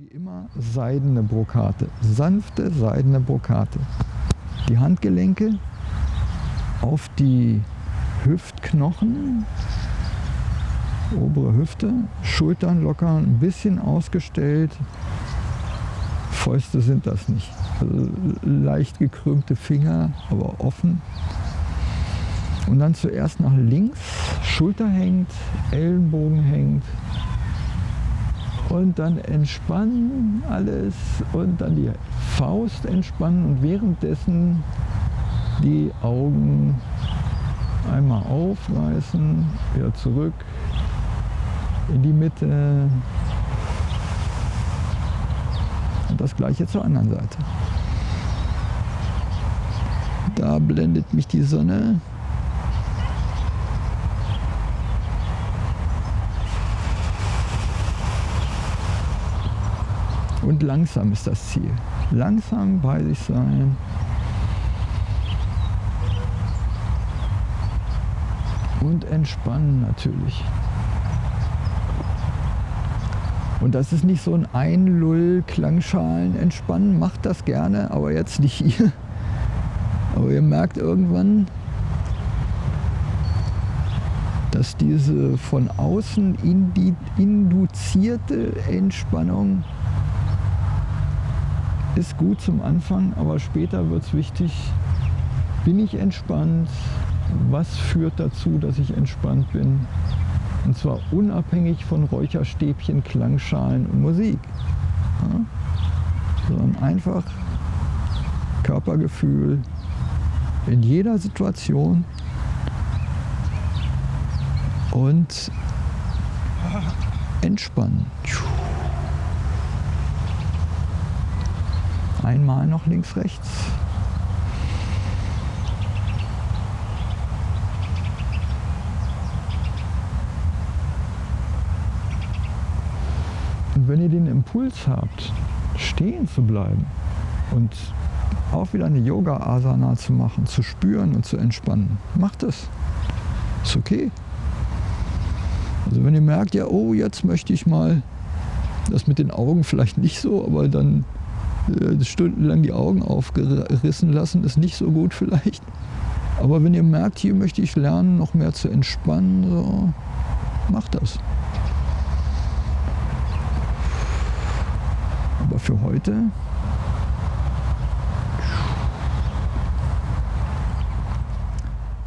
Wie immer seidene Brokate, sanfte seidene Brokate. Die Handgelenke auf die Hüftknochen, obere Hüfte, Schultern locker, ein bisschen ausgestellt. Fäuste sind das nicht. Also leicht gekrümmte Finger, aber offen. Und dann zuerst nach links, Schulter hängt, Ellenbogen hängt, und dann entspannen alles und dann die Faust entspannen und währenddessen die Augen einmal aufreißen, wieder zurück in die Mitte und das gleiche zur anderen Seite. Da blendet mich die Sonne Und langsam ist das Ziel. Langsam bei sich sein. Und entspannen natürlich. Und das ist nicht so ein Einlull, Klangschalen entspannen. Macht das gerne, aber jetzt nicht hier. Aber ihr merkt irgendwann, dass diese von außen induzierte Entspannung ist gut zum Anfang, aber später wird es wichtig, bin ich entspannt, was führt dazu, dass ich entspannt bin. Und zwar unabhängig von Räucherstäbchen, Klangschalen und Musik. Ja? Sondern einfach Körpergefühl in jeder Situation und entspannen. Einmal noch links, rechts. Und wenn ihr den Impuls habt, stehen zu bleiben und auch wieder eine Yoga-Asana zu machen, zu spüren und zu entspannen, macht es. Ist okay. Also wenn ihr merkt, ja, oh, jetzt möchte ich mal das mit den Augen vielleicht nicht so, aber dann stundenlang die Augen aufgerissen lassen, ist nicht so gut vielleicht. Aber wenn ihr merkt, hier möchte ich lernen, noch mehr zu entspannen, so, macht das. Aber für heute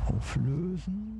auflösen.